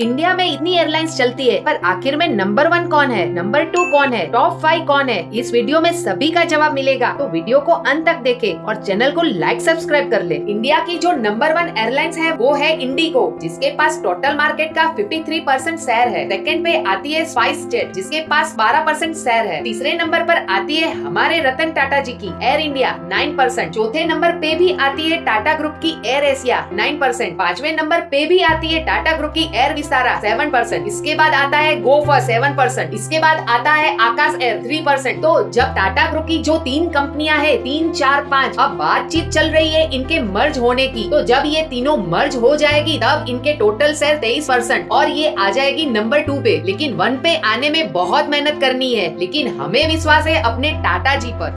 India में इतनी airlines चलती है, पर आखिर में नंबर वन कौन है? नंबर टू कौन है? टॉप फाइव कौन है? इस वीडियो में सभी का जवाब मिलेगा। तो वीडियो को अंत तक देखे और चैनल को लाइक सब्सक्राइब कर ले। इंडिया की जो नंबर वन एयरलाइंस है, वो है इंडिगो जिसके पास टोटल मार्केट का 53 परसेंट शेयर है। सेकंड पे आती है स्पाइस जेट जिसके पास 12 परसेंट शेयर है। तीसरे नंबर पर आती है हमारे रतन टाटा जी की एयर इंडिया 9 परसेंट चौथे नंबर पे भी आती है टाटा ग्रुप की एयर एशिया 9 परसेंट पांचवे नंबर पे भी आती है टाटा ग्रुप की एयर विस्तारा सेवन परसेंट इसके बाद आता है गोफर सेवन परसेंट इसके बाद आता है आकाश एयर थ्री परसेंट तो जब टाटा ग्रुप की जो तीन कंपनियाँ हैं, तीन, चार, पाँच, अब बातचीत चल रही है इनके मर्ज होने की। तो जब ये तीनों मर्ज हो जाएगी, तब इनके टोटल शेयर तेईस परसेंट और ये आ जाएगी नंबर टू पे। लेकिन वन पे आने में बहुत मेहनत करनी है। लेकिन हमें विश्वास है अपने टाटा जी पर।